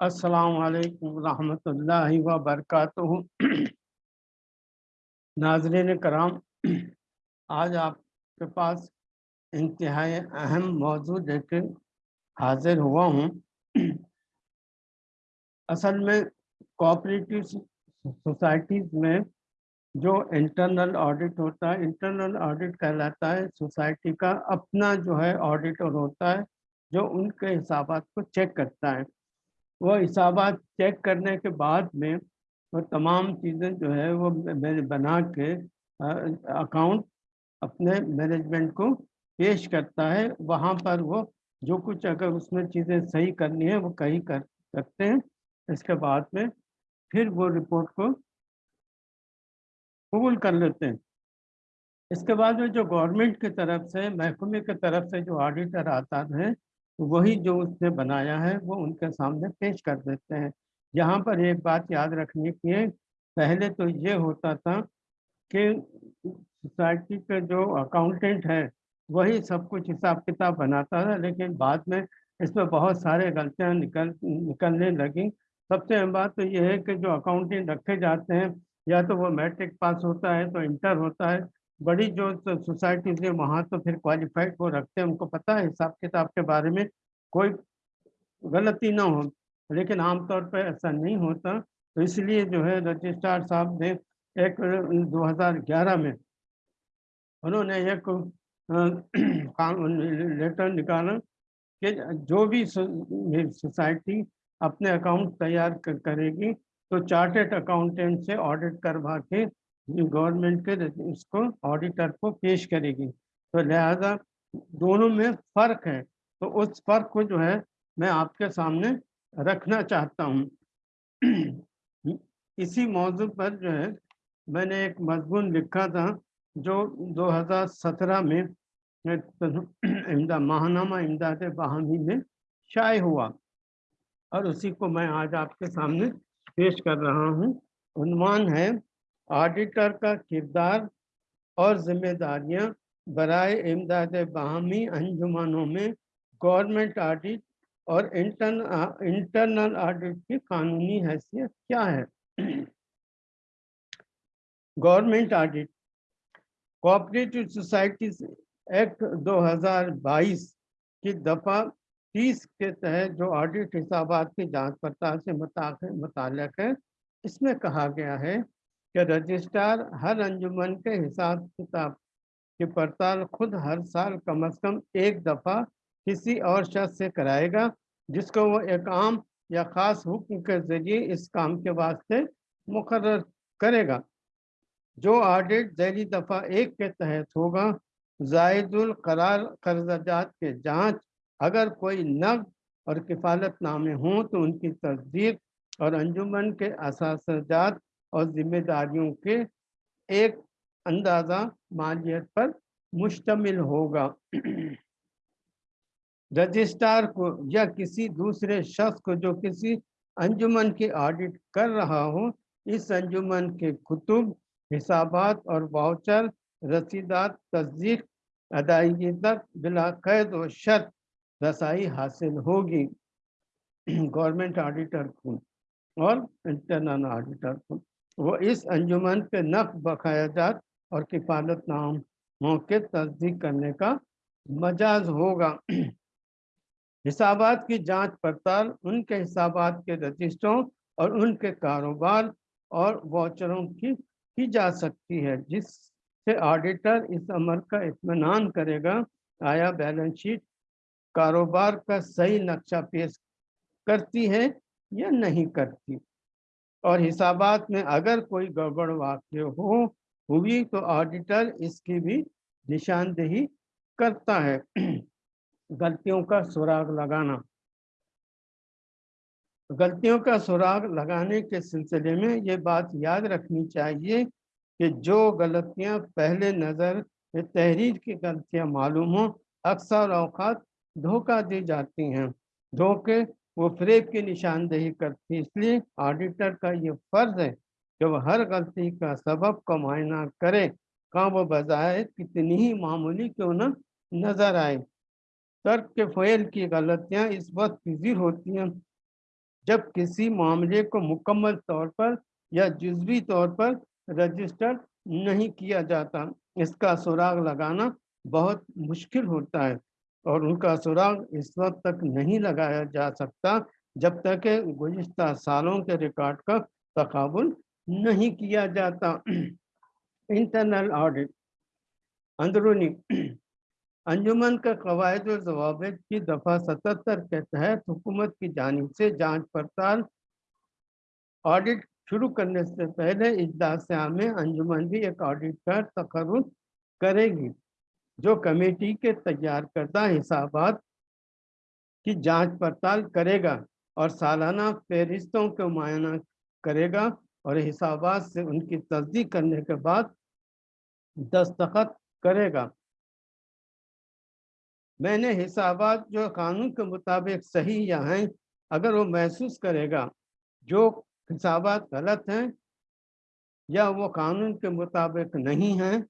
अस्सलाम वालेकुम रहमतुल्लाहि व बरकातुहू नाजरीन कराम, आज आपके पास इंतहाई अहम मौजू लेकर हाजिर हुआ हूँ। असल में कोऑपरेटिव सोसाइटीज़ में जो इंटरनल ऑडिट होता है इंटरनल ऑडिट कहलाता है। सोसाइटी का अपना जो है ऑडिटर होता है, जो उनके हिसाब को चेक करता है। वो हिसाबात चेक करने के बाद में वो तमाम चीज़ें जो है वो मैंने बना के अकाउंट अपने मैनेजमेंट को पेश करता है। वहाँ पर वो जो कुछ अगर उसमें चीज़ें सही करनी है वो कहीं कर सकते हैं। इसके बाद में फिर वो रिपोर्ट को कबूल कर लेते हैं। इसके बाद में जो गवर्नमेंट की तरफ़ से, महकमे की तरफ़ से जो ऑडिटर आता है वही जो उसने बनाया है, वो उनके सामने पेश कर देते हैं। यहाँ पर एक बात याद रखने की है पहले तो ये होता था कि सोसाइटी के जो अकाउंटेंट है, वही सब कुछ हिसाब किताब बनाता था, लेकिन बाद में इसमें बहुत सारे गलतियाँ निकल, निकलने लगी। सबसे अहम बात तो ये है कि जो अकाउंटेंट रखे जाते हैं, या तो वो मैट्रिक पास होता है तो इंटर होता है बड़ी जो सोसाइटीज है वहाँ तो फिर क्वालिफाइड वो रखते हैं, उनको पता है हिसाब किताब के बारे में कोई गलती ना हो। लेकिन आमतौर पर ऐसा नहीं होता। तो इसलिए जो है रजिस्ट्रार साहब ने एक 2011 में उन्होंने एक लेटर निकाला कि जो भी सोसाइटी अपने अकाउंट तैयार करेगी तो चार्टेड अकाउंटेंट से ऑडिट करवा के गवर्नमेंट के इसको ऑडिटर को पेश करेगी। तो लिहाजा दोनों में फ़र्क है। तो उस फ़र्क को जो है, मैं आपके सामने रखना चाहता हूँ। इसी मौजू पर जो है, मैंने एक मजमून लिखा था, जो 2017 में, इमदा, महानामा इमदाद बहामी में शाये हुआ। और उसी को मैं आज आपके सामने पेश कर रहा हूँ। है ऑडिटर का किरदार और जिम्मेदारियाँ बरए इमदाद बाहमी अंजुमानों में गवर्नमेंट ऑडिट और इंटरन इंटरनल ऑडिट की कानूनी हैसियत क्या है? Government audit cooperative societies act 2022 की दफ़ा 30 के तहत जो ऑडिट हिसाब की जाँच पड़ताल से मुतालिक है, इसमें कहा गया है कि रजिस्ट्रार हर अंजुमन के हिसाब किताब की पड़ताल खुद हर साल कम अज कम एक दफ़ा किसी और शख्स से कराएगा, जिसको वो एक आम या ख़ास हुक्म के ज़रिए इस काम के वास्ते मुकर करेगा। जो ऑडिट जैली दफ़ा एक के तहत होगा, जायदुल करार कर्जात के जाँच, अगर कोई नग और किफ़ालतनामे हों तो उनकी तस्दीक और अंजुमन के असाजात और जिम्मेदारियों के एक अंदाज़ा मालियत पर मुश्तमिल होगा। रजिस्ट्रार को या किसी दूसरे शख्स को जो किसी अंजुमन की ऑडिट कर रहा हो, इस अंजुमन के कुतुब हिसाबात और वाउचर, रसीदात, तस्दीक, अदायगी तक बिला कैद व शर्त रसाई हासिल होगी। गवर्नमेंट ऑडिटर को और इंटरनल ऑडिटर को। वो इस अंजुमन के नफ बकायाजात और किफालत नामों के तस्दीक करने का मजाज होगा। हिसाबात की जाँच पड़ताल, उनके हिसाबात के रजिस्टरों और उनके कारोबार और वाचरों की की जा सकती है, जिससे ऑडिटर इस अमल का इत्मीनान करेगा। आया बैलेंस शीट, कारोबार का सही नक्शा पेश करती है या नहीं करती? और हिसाबात में अगर कोई गड़बड़ वाक्य हो, हुई तो ऑडिटर इसकी भी निशानदेही करता है। गलतियों का सुराग लगाना। गलतियों का सुराग लगाने के सिलसिले में ये बात याद रखनी चाहिए कि जो गलतियाँ पहले नज़र तहरीर की गलतियाँ मालूम हो, अक्सर अवकात धोखा दी जाती हैं। धोखे वो फ्रेब की निशानदेही करती इसलिए ऑडिटर का ये फ़र्ज़ है वह हर गलती का सबब का मुआयना करे कहाँ वो बजाय कितनी ही मामूली क्यों न नज़र आए। तर्क के फेल की गलतियाँ इस वक्त पजीर होती हैं। जब किसी मामले को मुकम्मल तौर पर या जुजवी तौर पर रजिस्टर नहीं किया जाता, इसका सुराग लगाना बहुत मुश्किल होता है। और उनका सुराग इस वक्त तक नहीं लगाया जा सकता जब तक गुज्त सालों के रिकॉर्ड का तकबुल नहीं किया जाता। Internal audit. अंदरूनी। अंजुमन का कवायद जवाब की दफ़ा सतहत्तर के तहत हुकूमत की जानब से जाँच पड़ताल ऑडिट शुरू करने से पहले इजलास में अंजुमन भी एक ऑडिट का तकर्र करेगी। जो कमेटी के तैयार करदा हिसाबात की जाँच पड़ताल करेगा और सालाना फहरिस्तों को मुआयना करेगा और हिसाबात से उनकी तस्दीक करने के बाद दस्तखत करेगा। मैंने हिसाबात जो कानून के मुताबिक सही या हैं, अगर वो महसूस करेगा, जो हिसाबात गलत हैं या वो कानून के मुताबिक नहीं हैं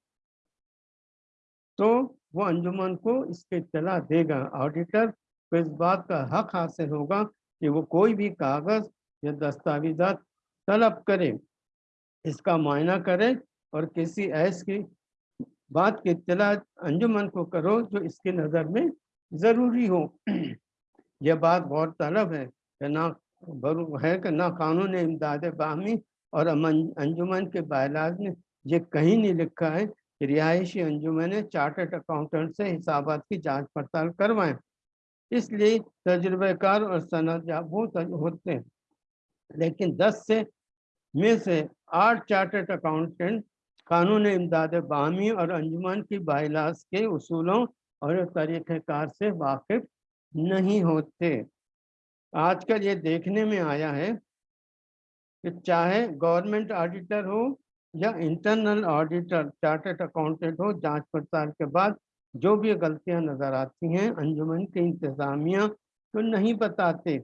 तो वो अंजुमन को इसके इतला देगा। ऑडिटर को इस बात का हक हासिल होगा कि वो कोई भी कागज़ या दस्तावेजा तलब करे, इसका मायना करे और किसी ऐस बात की इतला अंजुमन को करो जो इसकी नज़र में ज़रूरी हो। यह बात गौर तलब है कि ना है कि ना कानून इमदाद बाहमी और अंजुमन के बायलाज ने ये कहीं नहीं लिखा है रिहायशी अंजुमन ने चार्टर्ड अकाउंटेंट से हिसाबात की जाँच पड़ताल करवाएँ इसलिए तजुर्बेकार और सनत होते हैं। लेकिन दस से, में से आठ चार्टर्ड अकाउंटेंट कानून इमदाद बामी और अंजुमन की बाइलास के उसूलों और तरीक़ेकार से वाकिफ नहीं होते। आजकल ये देखने में आया है कि चाहे गवर्नमेंट ऑडिटर हो या इंटरनल ऑडिटर चार्टेड अकाउंटेंट हो, जाँच पड़ताल के बाद जो भी गलतियाँ नज़र आती हैं, अंजुमन के इंतज़ामिया तो नहीं बताते।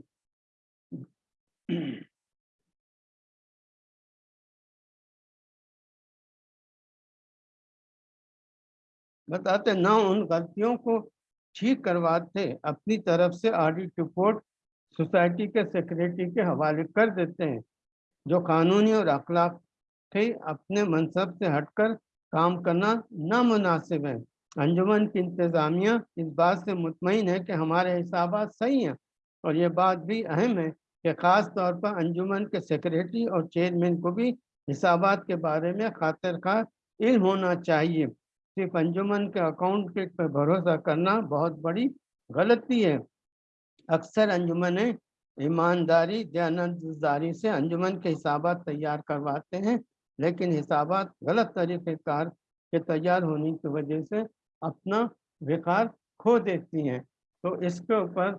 बताते ना उन गलतियों को ठीक करवाते, अपनी तरफ़ से ऑडिट रिपोर्ट सोसाइटी के सेक्रेटरी के हवाले कर देते हैं, जो कानूनी और अखलाक थे अपने मनसब से हटकर काम करना नामुनासिब है। अंजुमन की इंतज़ामिया इस बात से मुतमिन है कि हमारे हिसाब सही हैं और ये बात भी अहम है कि ख़ास तौर पर अंजुमन के सेक्रेटरी और चेयरमैन को भी हिसाब के बारे में खातिर का इल्म होना चाहिए। सिर्फ़ अंजुमन के अकाउंट पर भरोसा करना बहुत बड़ी गलती है। अक्सर अंजुमन ईमानदारी दयानतदारी से अंजुमन के हिसाब तैयार करवाते हैं। लेकिन हिसाबात गलत तरीक़ेकार के तैयार होने की वजह से अपना विकार खो देती हैं। तो इसके ऊपर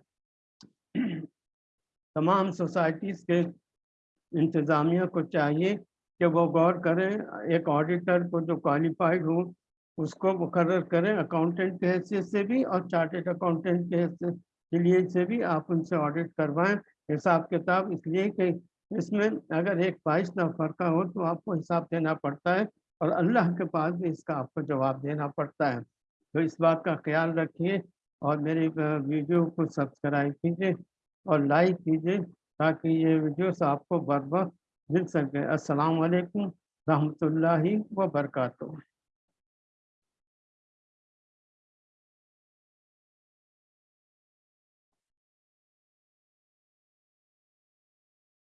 तमाम सोसाइटीज़ के इंतज़ामिया को चाहिए कि वो गौर करें, एक ऑडिटर को जो क्वालिफाइड हो, उसको मुकर करें अकाउंटेंट के हैसियत से भी और चार्टेड अकाउंटेंट के के लिए से भी आप उनसे ऑडिट करवाएँ। हिसाब किताब इसलिए कि इसमें अगर एक बाईस फर्का हो तो आपको हिसाब देना पड़ता है और अल्लाह के पास भी इसका आपको जवाब देना पड़ता है। तो इस बात का ख्याल रखिए और मेरी वीडियो को सब्सक्राइब कीजिए और लाइक कीजिए ताकि ये वीडियोस आपको बर मिल सके। अस्सलाम वालेकुम रहमतुल्लाहि व बरकातुहू